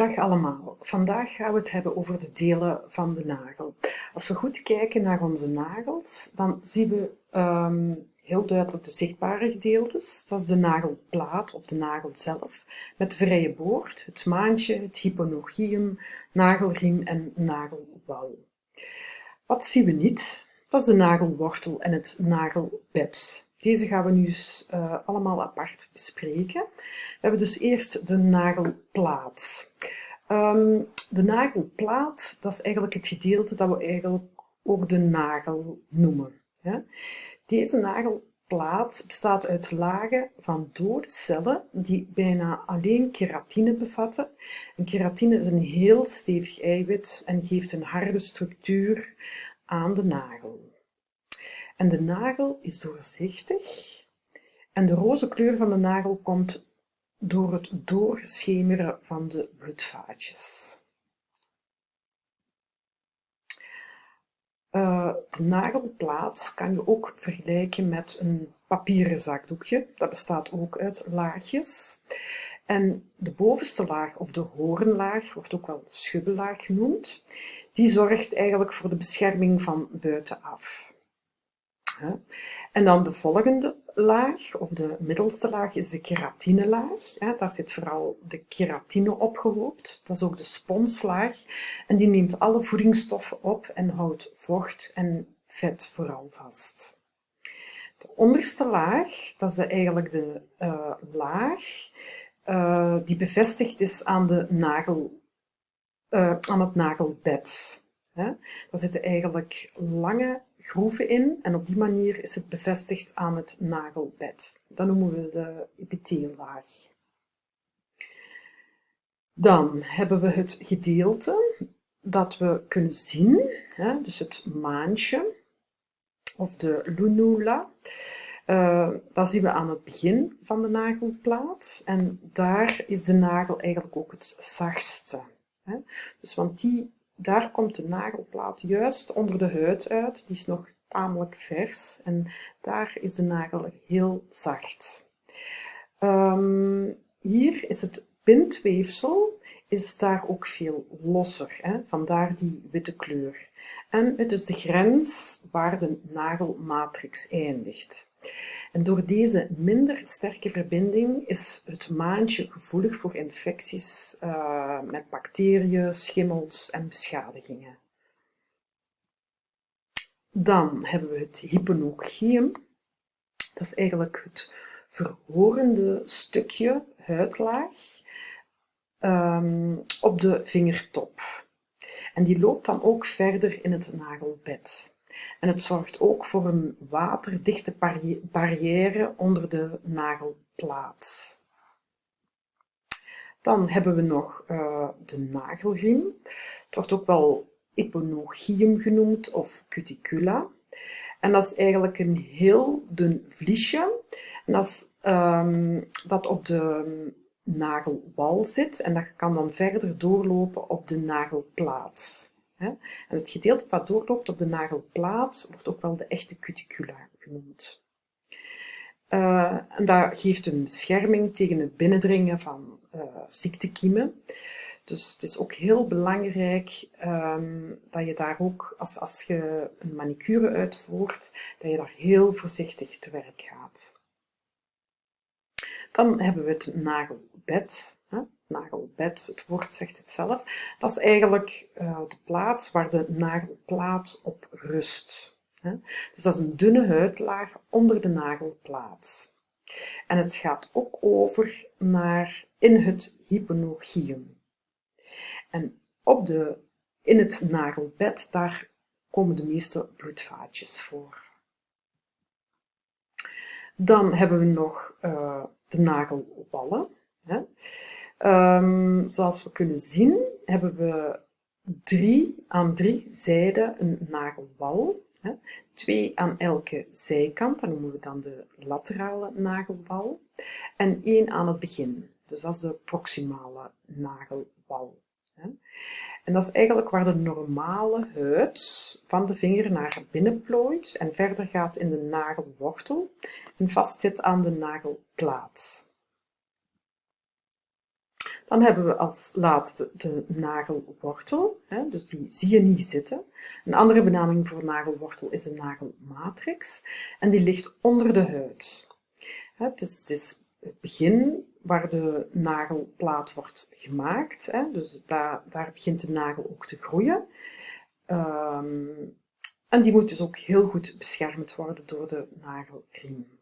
Dag allemaal. Vandaag gaan we het hebben over de delen van de nagel. Als we goed kijken naar onze nagels, dan zien we um, heel duidelijk de zichtbare gedeeltes. Dat is de nagelplaat of de nagel zelf, met vrije boord, het maantje, het hyponogium, nagelriem en nagelwal. Wat zien we niet? Dat is de nagelwortel en het nagelbed. Deze gaan we nu dus, uh, allemaal apart bespreken. We hebben dus eerst de nagelplaat. Um, de nagelplaat, dat is eigenlijk het gedeelte dat we eigenlijk ook de nagel noemen. Deze nagelplaat bestaat uit lagen van dode cellen die bijna alleen keratine bevatten. En keratine is een heel stevig eiwit en geeft een harde structuur aan de nagel. En de nagel is doorzichtig en de roze kleur van de nagel komt door het doorschemeren van de bloedvaatjes. Uh, de nagelplaat kan je ook vergelijken met een papieren zakdoekje. Dat bestaat ook uit laagjes. En de bovenste laag, of de hoornlaag, wordt ook wel schubbellaag genoemd, die zorgt eigenlijk voor de bescherming van buitenaf. En dan de volgende laag, of de middelste laag, is de keratinelaag. Daar zit vooral de keratine opgehoopt. Dat is ook de sponslaag. En die neemt alle voedingsstoffen op en houdt vocht en vet vooral vast. De onderste laag, dat is eigenlijk de uh, laag uh, die bevestigd is aan, de nagel, uh, aan het nagelbed. Daar zitten eigenlijk lange groeven in en op die manier is het bevestigd aan het nagelbed. Dat noemen we de epithiellaag. Dan hebben we het gedeelte dat we kunnen zien, dus het maantje of de lunula. Uh, dat zien we aan het begin van de nagelplaat en daar is de nagel eigenlijk ook het zachtste. Dus want die daar komt de nagelplaat juist onder de huid uit. Die is nog tamelijk vers en daar is de nagel heel zacht. Um, hier is het bindweefsel is daar ook veel losser, hè? vandaar die witte kleur. En het is de grens waar de nagelmatrix eindigt. En door deze minder sterke verbinding is het maantje gevoelig voor infecties uh, met bacteriën, schimmels en beschadigingen. Dan hebben we het hyponogium. Dat is eigenlijk het verhorende stukje huidlaag um, op de vingertop. En die loopt dan ook verder in het nagelbed. En het zorgt ook voor een waterdichte barrière onder de nagelplaat. Dan hebben we nog uh, de nagelriem. Het wordt ook wel eponogium genoemd of cuticula. En dat is eigenlijk een heel dun vliesje. En dat, um, dat op de nagelwal zit en dat kan dan verder doorlopen op de nagelplaat. En het gedeelte dat doorloopt op de nagelplaat wordt ook wel de echte cuticula genoemd. Uh, en dat geeft een bescherming tegen het binnendringen van uh, ziektekiemen. Dus het is ook heel belangrijk um, dat je daar ook, als, als je een manicure uitvoert, dat je daar heel voorzichtig te werk gaat. Dan hebben we het nagelbed. Hè? Nagelbed, het woord zegt het zelf. Dat is eigenlijk uh, de plaats waar de nagelplaat op rust. Hè? Dus dat is een dunne huidlaag onder de nagelplaat. En het gaat ook over naar in het hyponogium. En op de, in het nagelbed, daar komen de meeste bloedvaatjes voor. Dan hebben we nog uh, de nagelballen. Hè. Um, zoals we kunnen zien hebben we drie, aan drie zijden een nagelbal. Hè. Twee aan elke zijkant, dat noemen we dan de laterale nagelbal. En één aan het begin, dus dat is de proximale nagelbal. En dat is eigenlijk waar de normale huid van de vinger naar binnen plooit en verder gaat in de nagelwortel en vastzit aan de nagelplaat. Dan hebben we als laatste de nagelwortel, dus die zie je niet zitten. Een andere benaming voor nagelwortel is de nagelmatrix en die ligt onder de huid. Het is, het is het begin waar de nagelplaat wordt gemaakt, hè, dus daar, daar begint de nagel ook te groeien. Um, en die moet dus ook heel goed beschermd worden door de nagelriem.